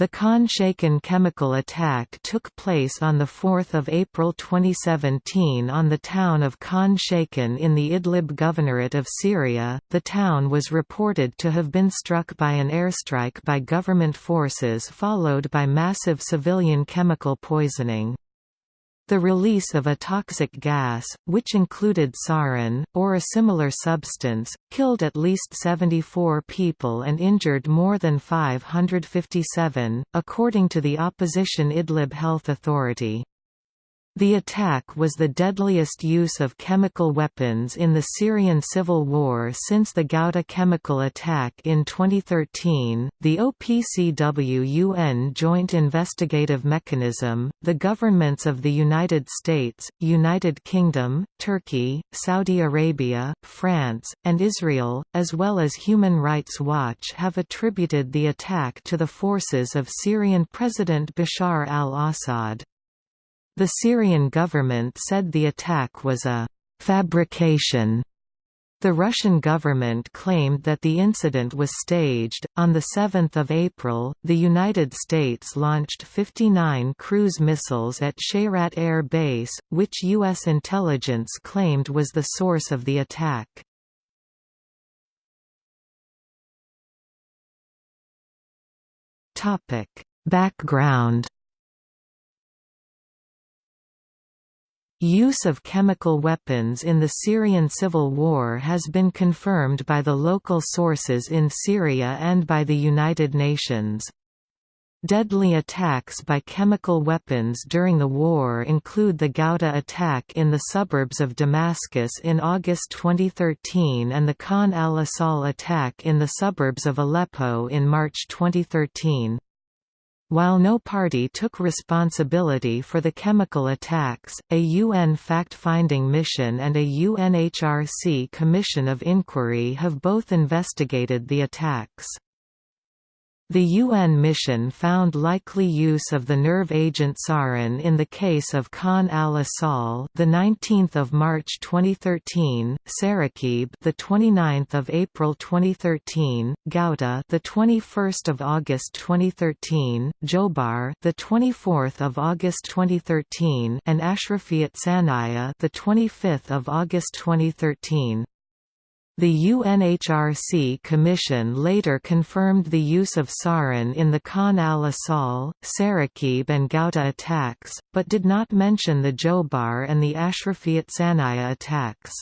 The Khan Shaykhun chemical attack took place on 4 April 2017 on the town of Khan Shaykhun in the Idlib Governorate of Syria. The town was reported to have been struck by an airstrike by government forces followed by massive civilian chemical poisoning. The release of a toxic gas, which included sarin, or a similar substance, killed at least 74 people and injured more than 557, according to the opposition Idlib Health Authority. The attack was the deadliest use of chemical weapons in the Syrian civil war since the Ghouta chemical attack in 2013. The OPCW UN Joint Investigative Mechanism, the governments of the United States, United Kingdom, Turkey, Saudi Arabia, France, and Israel, as well as Human Rights Watch have attributed the attack to the forces of Syrian President Bashar al-Assad. The Syrian government said the attack was a «fabrication». The Russian government claimed that the incident was staged. On the 7th of April, the United States launched 59 cruise missiles at Shayrat Air Base, which U.S. intelligence claimed was the source of the attack. Topic: Background Use of chemical weapons in the Syrian civil war has been confirmed by the local sources in Syria and by the United Nations. Deadly attacks by chemical weapons during the war include the Ghouta attack in the suburbs of Damascus in August 2013 and the Khan al-Assal attack in the suburbs of Aleppo in March 2013. While no party took responsibility for the chemical attacks, a UN fact-finding mission and a UNHRC Commission of Inquiry have both investigated the attacks. The UN mission found likely use of the nerve agent sarin in the case of Khan al-Assal, the 19th of March 2013, Sarakib, the 29th of April 2013, Ghouta, the 21st of August 2013, Jobar, the 24th of August 2013, and Ashrafiyat Sanaya, the 25th of August 2013. The UNHRC Commission later confirmed the use of sarin in the Khan al-Assal, Sarakib and Ghouta attacks, but did not mention the Jobar and the Ashrafiyat Sanaya attacks.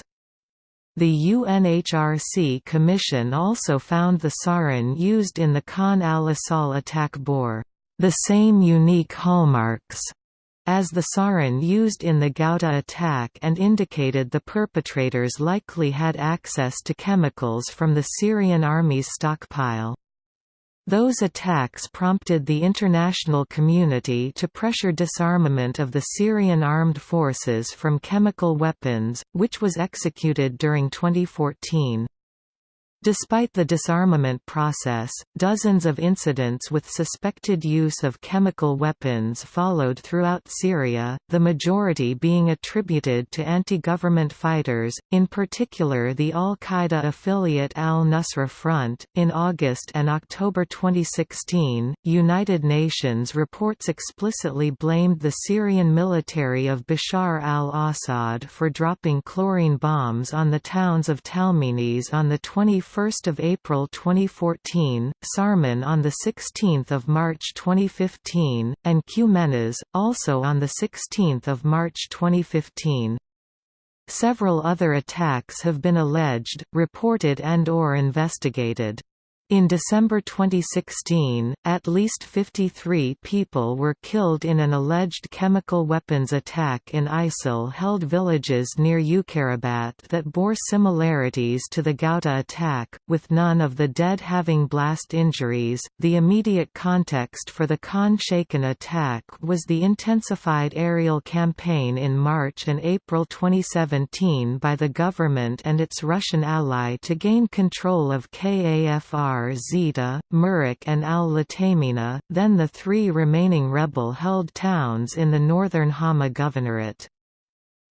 The UNHRC Commission also found the sarin used in the Khan al-Assal attack bore the same unique hallmarks as the sarin used in the Ghouta attack and indicated the perpetrators likely had access to chemicals from the Syrian army's stockpile. Those attacks prompted the international community to pressure disarmament of the Syrian armed forces from chemical weapons, which was executed during 2014. Despite the disarmament process, dozens of incidents with suspected use of chemical weapons followed throughout Syria, the majority being attributed to anti-government fighters, in particular the al-Qaeda affiliate al-Nusra Front. In August and October 2016, United Nations reports explicitly blamed the Syrian military of Bashar al-Assad for dropping chlorine bombs on the towns of Talmenes on the 20 1 April 2014, Sarmin on 16 March 2015, and Qmenas, also on 16 March 2015. Several other attacks have been alleged, reported and or investigated. In December 2016, at least 53 people were killed in an alleged chemical weapons attack in ISIL-held villages near Uqayrabat that bore similarities to the Ghouta attack, with none of the dead having blast injuries. The immediate context for the Khan Shaykhun attack was the intensified aerial campaign in March and April 2017 by the government and its Russian ally to gain control of KAFR Zita, Murik and al-Latamina, then the three remaining rebel-held towns in the northern Hama Governorate.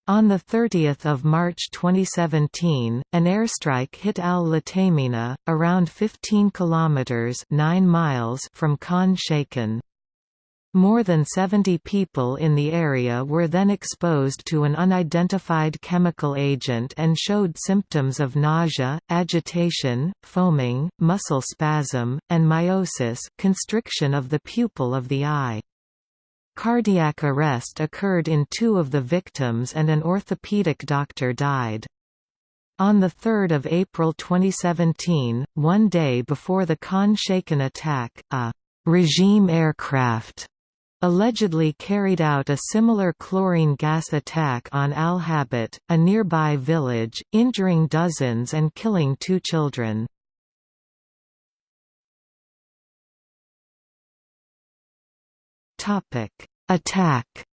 On 30 March 2017, an airstrike hit Al Latamina, around 15 kilometers (9 miles) from Khan Shaykhun. More than 70 people in the area were then exposed to an unidentified chemical agent and showed symptoms of nausea, agitation, foaming, muscle spasm, and miosis constriction of the pupil of the eye. Cardiac arrest occurred in two of the victims and an orthopedic doctor died. On 3 April 2017, one day before the Khan Shaykhun attack, a «regime aircraft» allegedly carried out a similar chlorine gas attack on Al Habit, a nearby village, injuring dozens and killing two children. Attack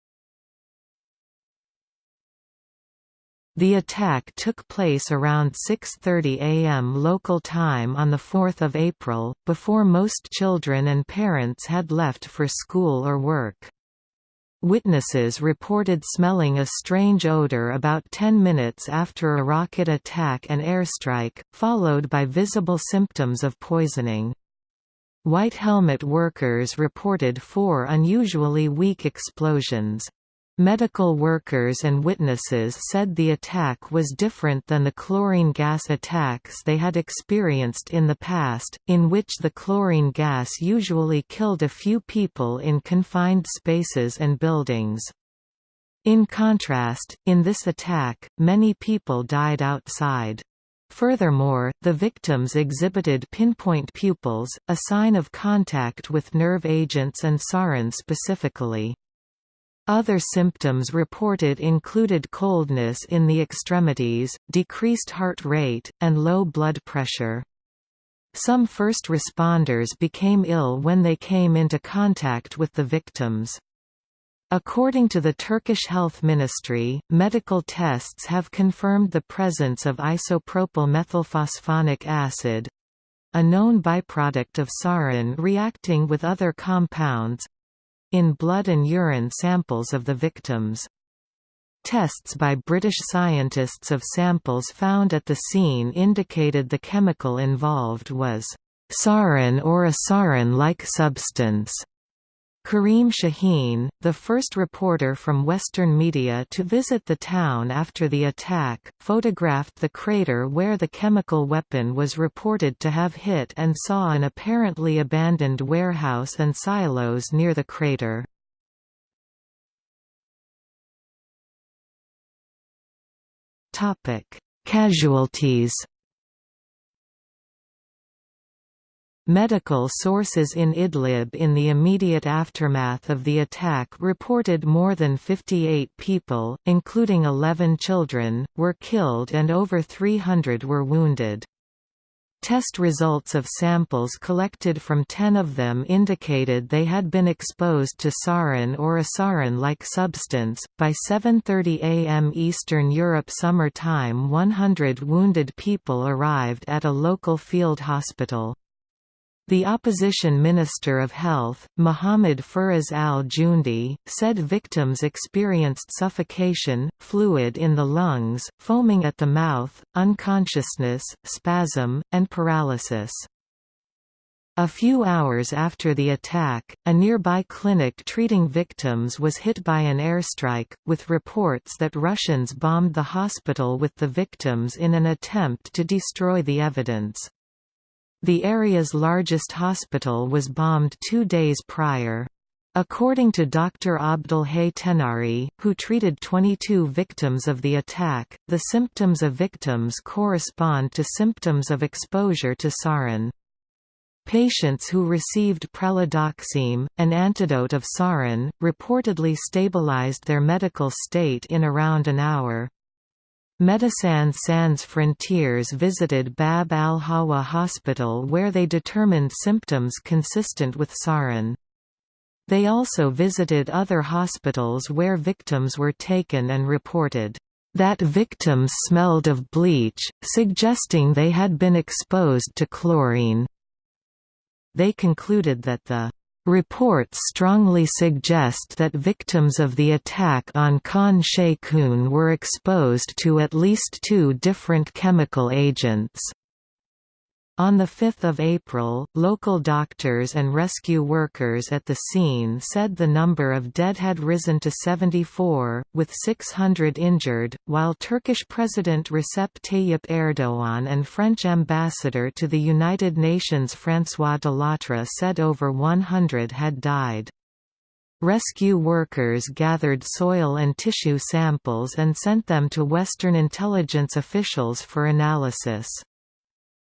The attack took place around 6.30 am local time on 4 April, before most children and parents had left for school or work. Witnesses reported smelling a strange odor about 10 minutes after a rocket attack and airstrike, followed by visible symptoms of poisoning. White helmet workers reported four unusually weak explosions. Medical workers and witnesses said the attack was different than the chlorine gas attacks they had experienced in the past, in which the chlorine gas usually killed a few people in confined spaces and buildings. In contrast, in this attack, many people died outside. Furthermore, the victims exhibited pinpoint pupils, a sign of contact with nerve agents and sarin specifically. Other symptoms reported included coldness in the extremities, decreased heart rate, and low blood pressure. Some first responders became ill when they came into contact with the victims. According to the Turkish Health Ministry, medical tests have confirmed the presence of isopropyl methylphosphonic acid a known byproduct of sarin reacting with other compounds in blood and urine samples of the victims. Tests by British scientists of samples found at the scene indicated the chemical involved was sarin or a sarin-like substance. Kareem Shaheen, the first reporter from Western media to visit the town after the attack, photographed the crater where the chemical weapon was reported to have hit and saw an apparently abandoned warehouse and silos near the crater. Casualties Medical sources in Idlib in the immediate aftermath of the attack reported more than 58 people, including 11 children, were killed and over 300 were wounded. Test results of samples collected from 10 of them indicated they had been exposed to sarin or a sarin-like substance. By 7:30 a.m. Eastern Europe Summer Time 100 wounded people arrived at a local field hospital. The opposition Minister of Health, Mohammad Firas al-Jundi, said victims experienced suffocation, fluid in the lungs, foaming at the mouth, unconsciousness, spasm, and paralysis. A few hours after the attack, a nearby clinic treating victims was hit by an airstrike, with reports that Russians bombed the hospital with the victims in an attempt to destroy the evidence. The area's largest hospital was bombed two days prior. According to Dr. Abdul-Hay Tenari, who treated 22 victims of the attack, the symptoms of victims correspond to symptoms of exposure to sarin. Patients who received pralidoxime, an antidote of sarin, reportedly stabilized their medical state in around an hour. Médecins Sans Frontières visited Bab al-Hawa hospital where they determined symptoms consistent with sarin. They also visited other hospitals where victims were taken and reported that victims smelled of bleach, suggesting they had been exposed to chlorine. They concluded that the Reports strongly suggest that victims of the attack on Khan Sheikhoun were exposed to at least two different chemical agents. On 5 April, local doctors and rescue workers at the scene said the number of dead had risen to 74, with 600 injured, while Turkish President Recep Tayyip Erdogan and French ambassador to the United Nations François Delattre said over 100 had died. Rescue workers gathered soil and tissue samples and sent them to Western intelligence officials for analysis.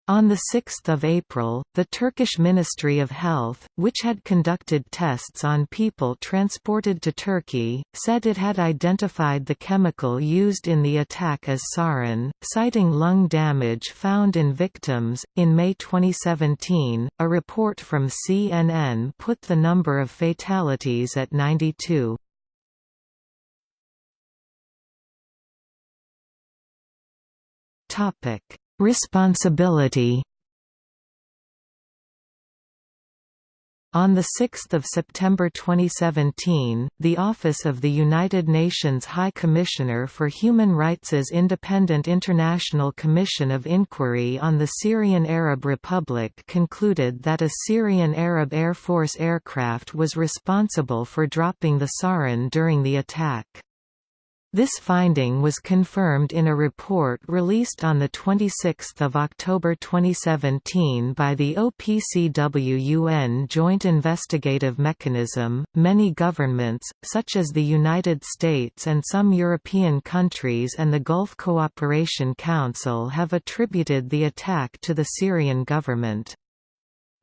On 6 April, the Turkish Ministry of Health, which had conducted tests on people transported to Turkey, said it had identified the chemical used in the attack as sarin, citing lung damage found in victims. In May 2017, a report from CNN put the number of fatalities at 92. Topic Responsibility On 6 September 2017, the Office of the United Nations High Commissioner for Human Rights' Independent International Commission of Inquiry on the Syrian Arab Republic concluded that a Syrian Arab Air Force aircraft was responsible for dropping the sarin during the attack. This finding was confirmed in a report released on 26 October 2017 by the OPCW UN Joint Investigative Mechanism. Many governments, such as the United States and some European countries and the Gulf Cooperation Council, have attributed the attack to the Syrian government.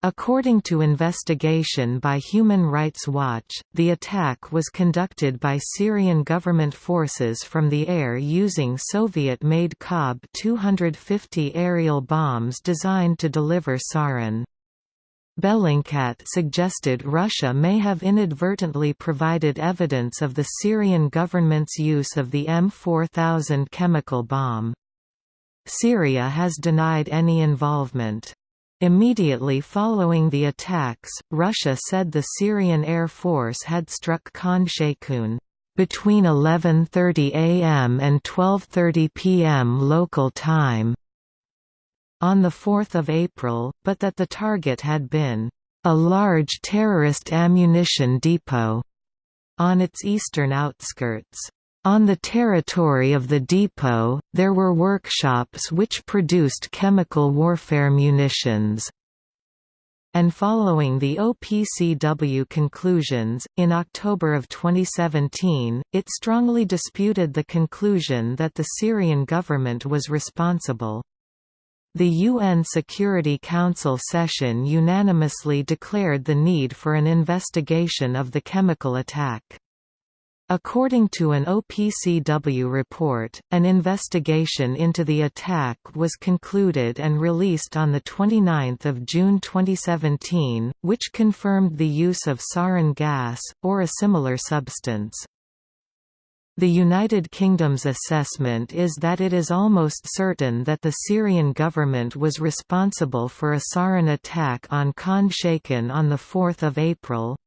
According to investigation by Human Rights Watch, the attack was conducted by Syrian government forces from the air using Soviet-made KhAB 250 aerial bombs designed to deliver sarin. Bellingcat suggested Russia may have inadvertently provided evidence of the Syrian government's use of the M4000 chemical bomb. Syria has denied any involvement. Immediately following the attacks, Russia said the Syrian Air Force had struck Khan Sheikhoun between 11.30 am and 12.30 pm local time on 4 April, but that the target had been a large terrorist ammunition depot on its eastern outskirts. On the territory of the depot, there were workshops which produced chemical warfare munitions. And following the OPCW conclusions, in October of 2017, it strongly disputed the conclusion that the Syrian government was responsible. The UN Security Council session unanimously declared the need for an investigation of the chemical attack. According to an OPCW report, an investigation into the attack was concluded and released on 29 June 2017, which confirmed the use of sarin gas, or a similar substance. The United Kingdom's assessment is that it is almost certain that the Syrian government was responsible for a sarin attack on Khan Sheikhoun on 4 April,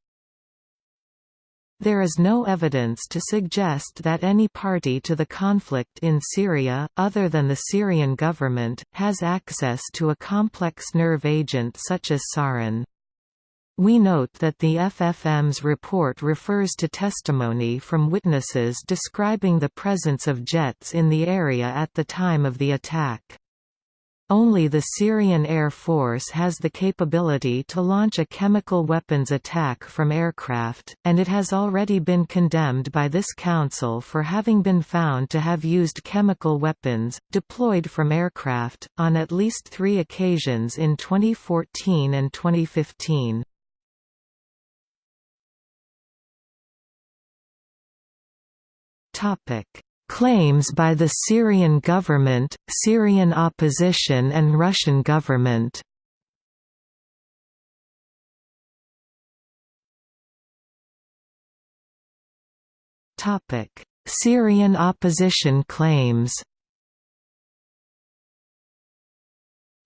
there is no evidence to suggest that any party to the conflict in Syria, other than the Syrian government, has access to a complex nerve agent such as sarin. We note that the FFM's report refers to testimony from witnesses describing the presence of jets in the area at the time of the attack. Only the Syrian Air Force has the capability to launch a chemical weapons attack from aircraft, and it has already been condemned by this council for having been found to have used chemical weapons, deployed from aircraft, on at least three occasions in 2014 and 2015. Claims by the Syrian government, Syrian opposition and Russian government Syrian opposition claims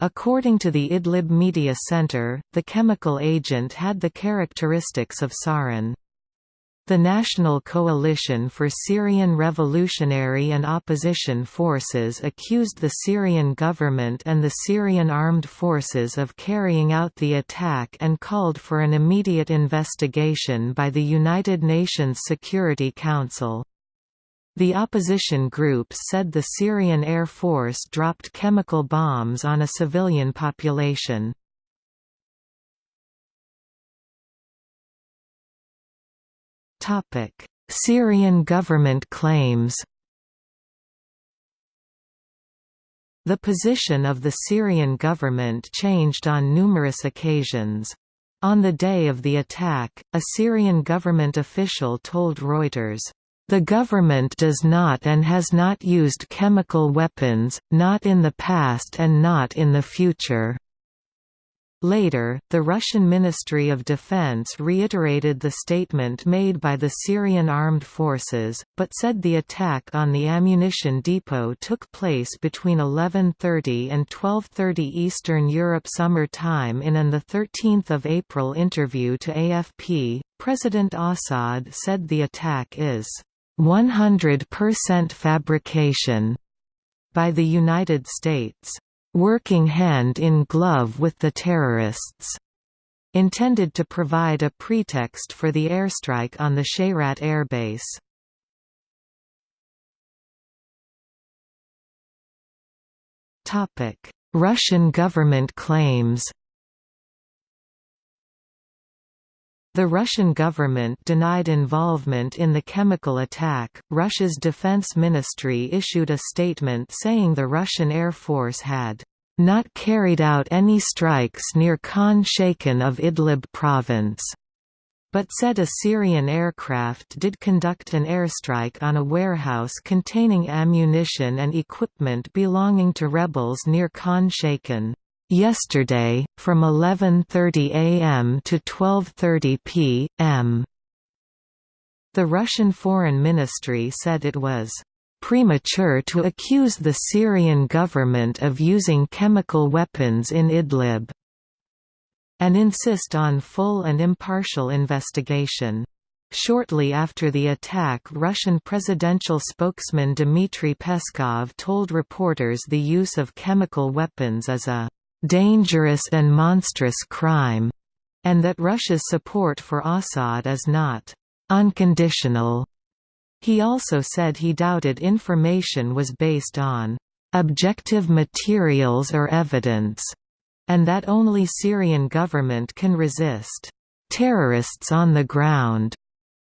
According to the Idlib Media Center, the chemical agent had the characteristics of sarin. The National Coalition for Syrian Revolutionary and Opposition Forces accused the Syrian government and the Syrian armed forces of carrying out the attack and called for an immediate investigation by the United Nations Security Council. The opposition group said the Syrian Air Force dropped chemical bombs on a civilian population. Syrian government claims The position of the Syrian government changed on numerous occasions. On the day of the attack, a Syrian government official told Reuters, "...the government does not and has not used chemical weapons, not in the past and not in the future." Later, the Russian Ministry of Defense reiterated the statement made by the Syrian armed forces, but said the attack on the ammunition depot took place between 11.30 and 12.30 Eastern Europe Summer Time in an 13 April interview to AFP, President Assad said the attack is 100% fabrication by the United States working hand in glove with the terrorists, intended to provide a pretext for the airstrike on the Shayrat airbase. Russian government claims The Russian government denied involvement in the chemical attack. Russia's defense ministry issued a statement saying the Russian Air Force had not carried out any strikes near Khan Shaykhun of Idlib province, but said a Syrian aircraft did conduct an airstrike on a warehouse containing ammunition and equipment belonging to rebels near Khan Shaykhun. Yesterday, from 11.30 am to 12.30 p.m. The Russian Foreign Ministry said it was premature to accuse the Syrian government of using chemical weapons in Idlib, and insist on full and impartial investigation. Shortly after the attack Russian presidential spokesman Dmitry Peskov told reporters the use of chemical weapons as a dangerous and monstrous crime, and that Russia's support for Assad is not unconditional. He also said he doubted information was based on objective materials or evidence, and that only Syrian government can resist terrorists on the ground.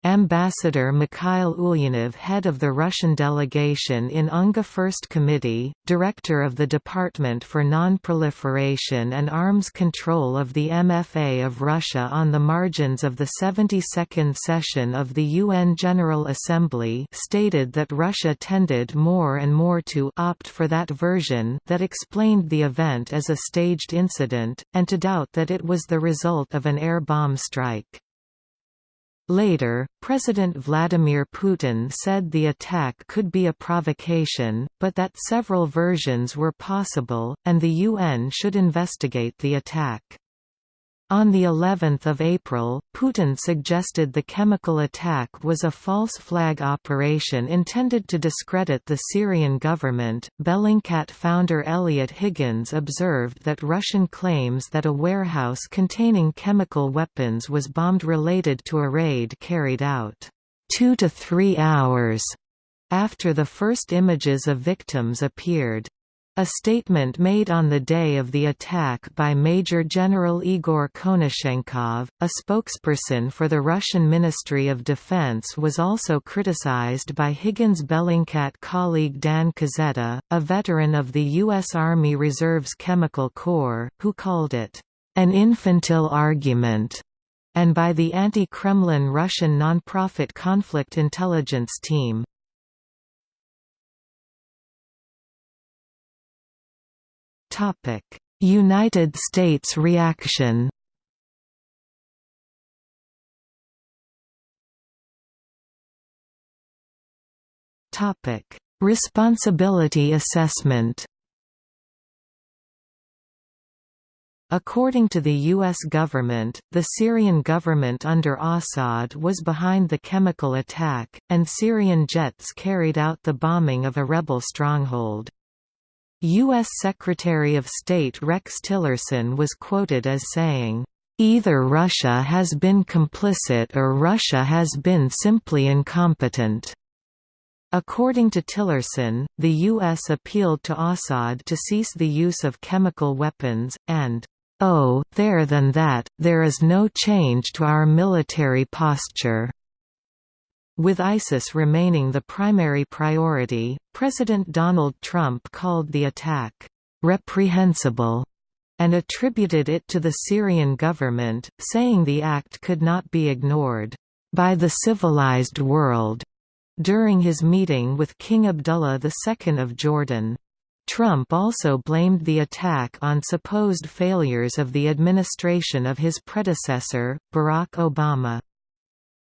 Ambassador Mikhail Ulyanov head of the Russian delegation in UNGA First Committee, director of the Department for Non-Proliferation and Arms Control of the MFA of Russia on the margins of the 72nd session of the UN General Assembly stated that Russia tended more and more to opt for that version that explained the event as a staged incident, and to doubt that it was the result of an air bomb strike. Later, President Vladimir Putin said the attack could be a provocation, but that several versions were possible, and the UN should investigate the attack. On the 11th of April, Putin suggested the chemical attack was a false flag operation intended to discredit the Syrian government. Bellingcat founder Eliot Higgins observed that Russian claims that a warehouse containing chemical weapons was bombed related to a raid carried out 2 to 3 hours after the first images of victims appeared. A statement made on the day of the attack by Major General Igor Konashenkov, a spokesperson for the Russian Ministry of Defense was also criticized by Higgins Bellingcat colleague Dan Kaszeta, a veteran of the U.S. Army Reserve's Chemical Corps, who called it, "...an infantile argument." and by the anti-Kremlin Russian nonprofit Conflict Intelligence Team. United States reaction Topic: Responsibility assessment According to the U.S. government, the Syrian government under Assad was behind the chemical attack, and Syrian jets carried out the bombing of a rebel stronghold. U.S. Secretary of State Rex Tillerson was quoted as saying, "...either Russia has been complicit or Russia has been simply incompetent." According to Tillerson, the U.S. appealed to Assad to cease the use of chemical weapons, and Oh, there than that, there is no change to our military posture. With ISIS remaining the primary priority, President Donald Trump called the attack, "...reprehensible", and attributed it to the Syrian government, saying the act could not be ignored, "...by the civilized world." During his meeting with King Abdullah II of Jordan. Trump also blamed the attack on supposed failures of the administration of his predecessor, Barack Obama.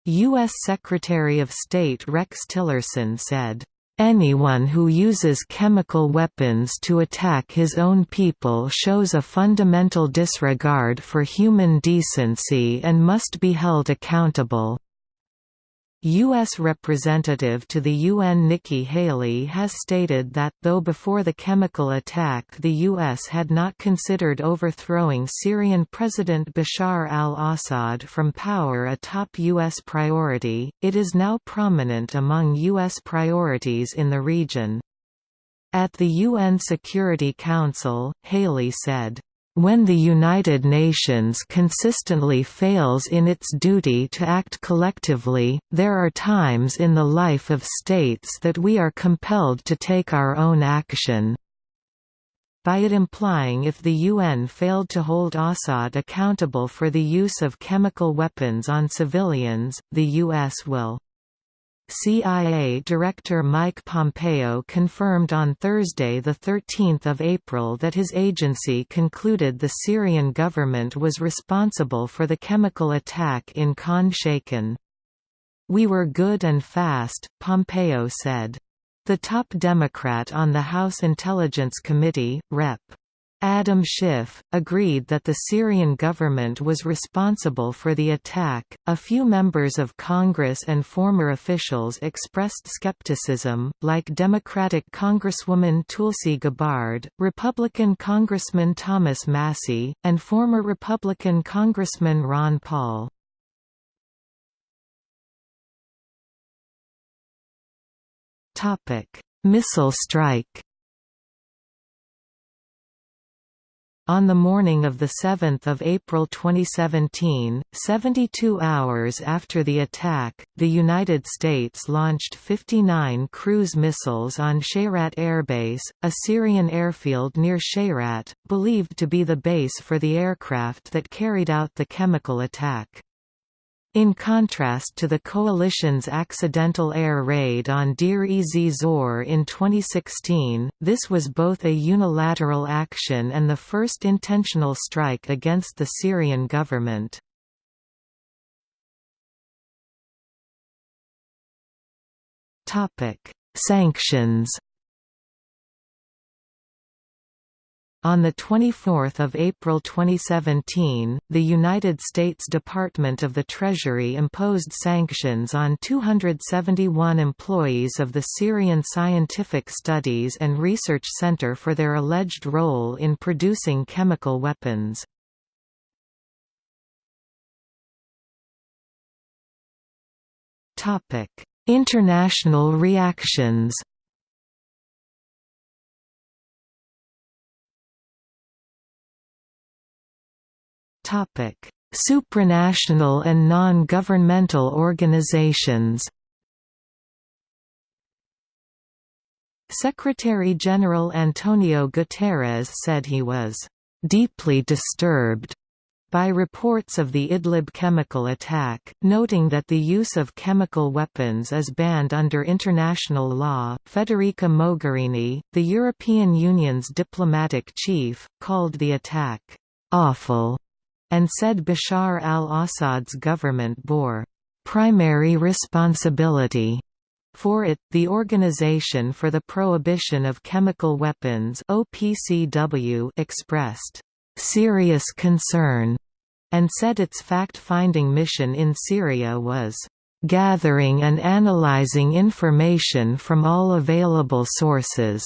U.S. Secretary of State Rex Tillerson said, Anyone who uses chemical weapons to attack his own people shows a fundamental disregard for human decency and must be held accountable. U.S. Representative to the UN Nikki Haley has stated that, though before the chemical attack the U.S. had not considered overthrowing Syrian President Bashar al-Assad from power a top U.S. priority, it is now prominent among U.S. priorities in the region. At the UN Security Council, Haley said, when the United Nations consistently fails in its duty to act collectively, there are times in the life of states that we are compelled to take our own action. By it implying if the UN failed to hold Assad accountable for the use of chemical weapons on civilians, the US will. CIA Director Mike Pompeo confirmed on Thursday 13 April that his agency concluded the Syrian government was responsible for the chemical attack in Khan Shaykhun. We were good and fast, Pompeo said. The top Democrat on the House Intelligence Committee, Rep. Adam Schiff, agreed that the Syrian government was responsible for the attack. A few members of Congress and former officials expressed skepticism, like Democratic Congresswoman Tulsi Gabbard, Republican Congressman Thomas Massie, and former Republican Congressman Ron Paul. Missile strike On the morning of 7 April 2017, 72 hours after the attack, the United States launched 59 cruise missiles on Shayrat Airbase, a Syrian airfield near Shayrat, believed to be the base for the aircraft that carried out the chemical attack. In contrast to the coalition's accidental air raid on Deir-ez-Zor in 2016, this was both a unilateral action and the first intentional strike against the Syrian government. Sanctions On 24 April 2017, the United States Department of the Treasury imposed sanctions on 271 employees of the Syrian Scientific Studies and Research Center for their alleged role in producing chemical weapons. International reactions Supranational and non-governmental organizations Secretary-General Antonio Guterres said he was «deeply disturbed» by reports of the Idlib chemical attack, noting that the use of chemical weapons is banned under international law. Federica Mogherini, the European Union's diplomatic chief, called the attack awful and said Bashar al-Assad's government bore primary responsibility for it, the Organization for the Prohibition of Chemical Weapons OPCW expressed serious concern and said its fact-finding mission in Syria was gathering and analyzing information from all available sources.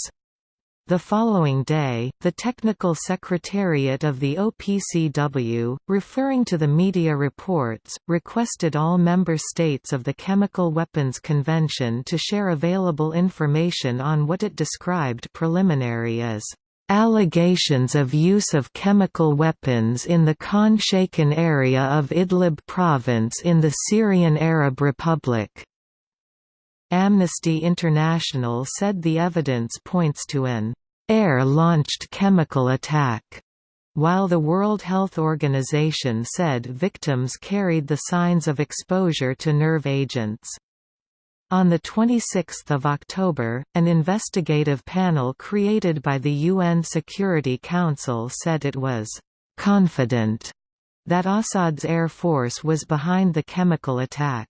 The following day, the Technical Secretariat of the OPCW, referring to the media reports, requested all member states of the Chemical Weapons Convention to share available information on what it described preliminary as Allegations of use of chemical weapons in the Khan Sheikhoun area of Idlib province in the Syrian Arab Republic. Amnesty International said the evidence points to an air-launched chemical attack, while the World Health Organization said victims carried the signs of exposure to nerve agents. On 26 October, an investigative panel created by the UN Security Council said it was «confident» that Assad's air force was behind the chemical attack.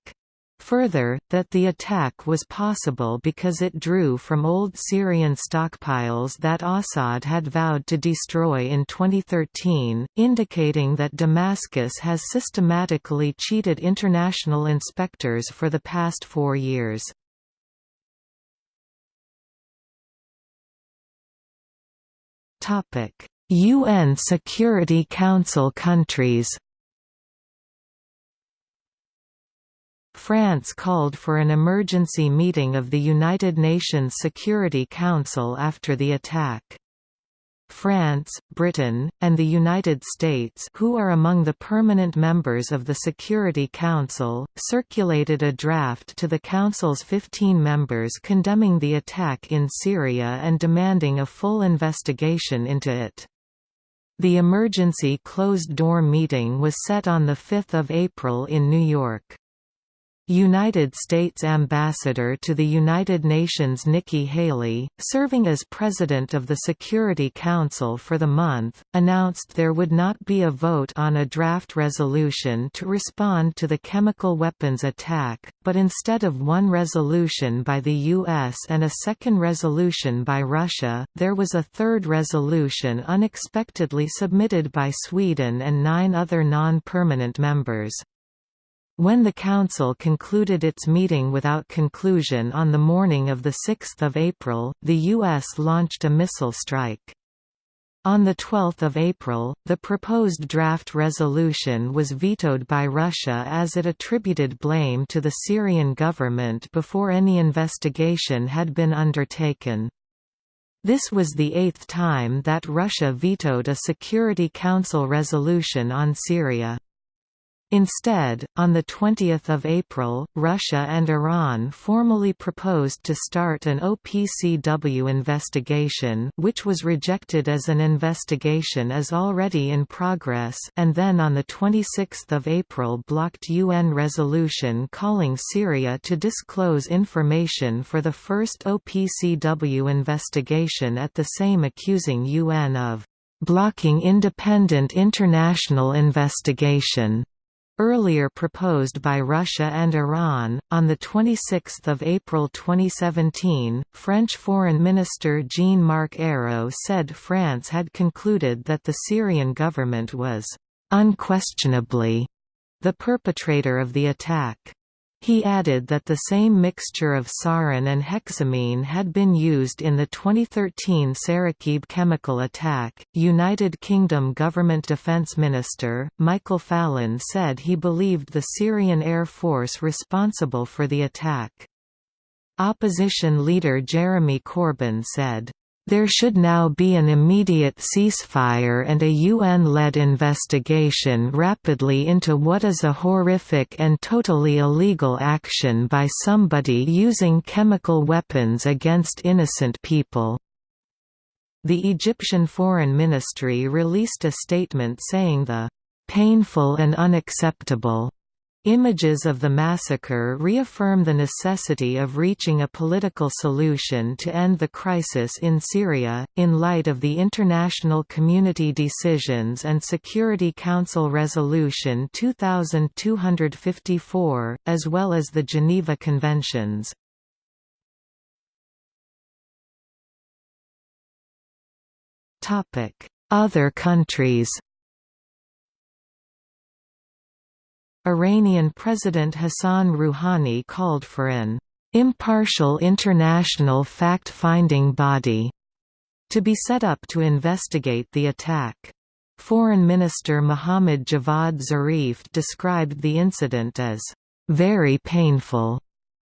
Further, that the attack was possible because it drew from old Syrian stockpiles that Assad had vowed to destroy in 2013, indicating that Damascus has systematically cheated international inspectors for the past four years. UN Security Council countries France called for an emergency meeting of the United Nations Security Council after the attack. France, Britain, and the United States who are among the permanent members of the Security Council, circulated a draft to the Council's 15 members condemning the attack in Syria and demanding a full investigation into it. The emergency closed-door meeting was set on 5 April in New York. United States Ambassador to the United Nations Nikki Haley, serving as President of the Security Council for the month, announced there would not be a vote on a draft resolution to respond to the chemical weapons attack, but instead of one resolution by the U.S. and a second resolution by Russia, there was a third resolution unexpectedly submitted by Sweden and nine other non-permanent members. When the Council concluded its meeting without conclusion on the morning of 6 April, the U.S. launched a missile strike. On 12 April, the proposed draft resolution was vetoed by Russia as it attributed blame to the Syrian government before any investigation had been undertaken. This was the eighth time that Russia vetoed a Security Council resolution on Syria. Instead, on 20 April, Russia and Iran formally proposed to start an OPCW investigation which was rejected as an investigation as already in progress and then on 26 April blocked UN resolution calling Syria to disclose information for the first OPCW investigation at the same accusing UN of blocking independent international investigation earlier proposed by Russia and Iran. On 26 April 2017, French Foreign Minister Jean-Marc Ayrault said France had concluded that the Syrian government was unquestionably the perpetrator of the attack. He added that the same mixture of sarin and hexamine had been used in the 2013 Sarakib chemical attack. United Kingdom Government Defence Minister, Michael Fallon said he believed the Syrian Air Force responsible for the attack. Opposition leader Jeremy Corbyn said, there should now be an immediate ceasefire and a UN-led investigation rapidly into what is a horrific and totally illegal action by somebody using chemical weapons against innocent people." The Egyptian Foreign Ministry released a statement saying the "...painful and unacceptable." Images of the massacre reaffirm the necessity of reaching a political solution to end the crisis in Syria, in light of the international community decisions and Security Council Resolution 2254, as well as the Geneva Conventions. Other countries Iranian President Hassan Rouhani called for an impartial international fact-finding body to be set up to investigate the attack. Foreign Minister Mohammad Javad Zarif described the incident as very painful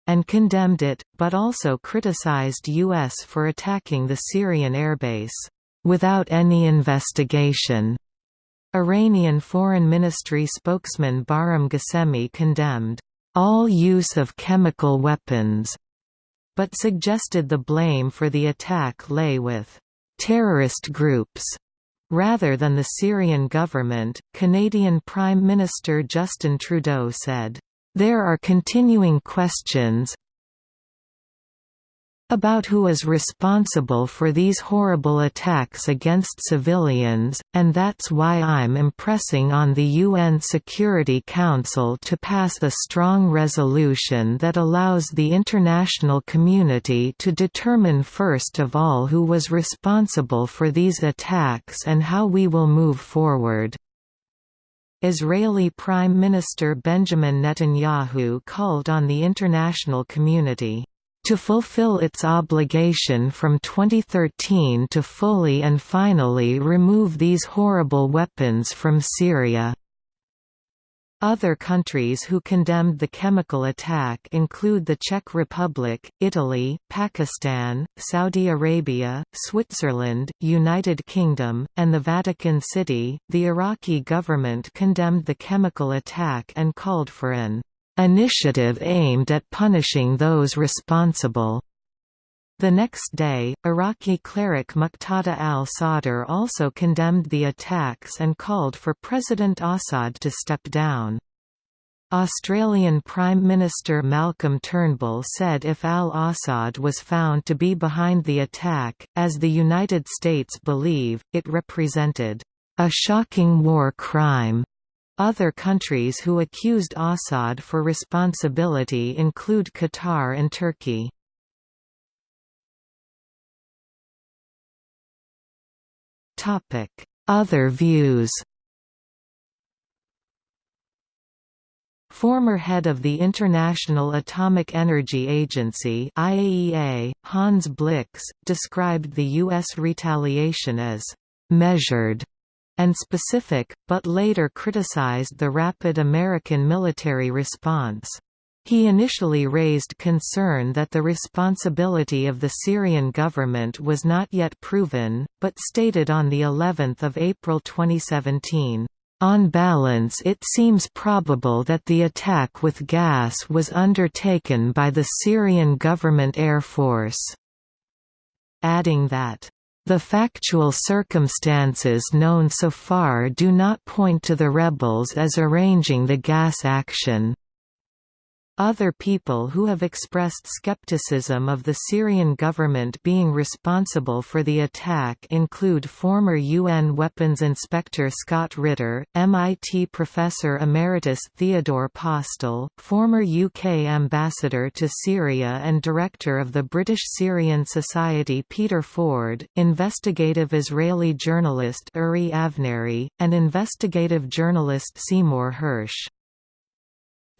and condemned it, but also criticized U.S. for attacking the Syrian airbase without any investigation. Iranian Foreign Ministry spokesman Bahram Ghasemi condemned all use of chemical weapons, but suggested the blame for the attack lay with terrorist groups rather than the Syrian government. Canadian Prime Minister Justin Trudeau said, There are continuing questions, about who is responsible for these horrible attacks against civilians, and that's why I'm impressing on the UN Security Council to pass a strong resolution that allows the international community to determine first of all who was responsible for these attacks and how we will move forward. Israeli Prime Minister Benjamin Netanyahu called on the international community to fulfill its obligation from 2013 to fully and finally remove these horrible weapons from Syria. Other countries who condemned the chemical attack include the Czech Republic, Italy, Pakistan, Saudi Arabia, Switzerland, United Kingdom, and the Vatican City. The Iraqi government condemned the chemical attack and called for an initiative aimed at punishing those responsible. The next day, Iraqi cleric Muqtada al-Sadr also condemned the attacks and called for President Assad to step down. Australian Prime Minister Malcolm Turnbull said if al-Assad was found to be behind the attack, as the United States believe, it represented a shocking war crime other countries who accused Assad for responsibility include Qatar and Turkey. Other views Former head of the International Atomic Energy Agency IAEA, Hans Blix, described the U.S. retaliation as «measured» and specific, but later criticized the rapid American military response. He initially raised concern that the responsibility of the Syrian government was not yet proven, but stated on the 11th of April 2017, "On balance it seems probable that the attack with gas was undertaken by the Syrian government air force." Adding that the factual circumstances known so far do not point to the rebels as arranging the gas action. Other people who have expressed skepticism of the Syrian government being responsible for the attack include former UN Weapons Inspector Scott Ritter, MIT Professor Emeritus Theodore Postol, former UK Ambassador to Syria and Director of the British Syrian Society Peter Ford, investigative Israeli journalist Uri Avnery, and investigative journalist Seymour Hersh.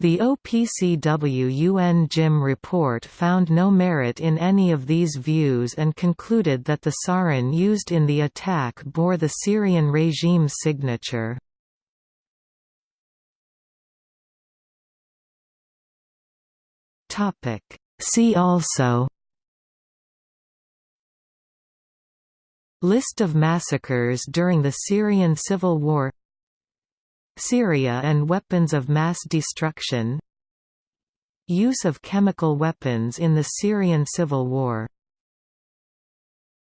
The OPCW-UN JIM report found no merit in any of these views and concluded that the sarin used in the attack bore the Syrian regime's signature. See also List of massacres during the Syrian civil war Syria and weapons of mass destruction. Use of chemical weapons in the Syrian civil war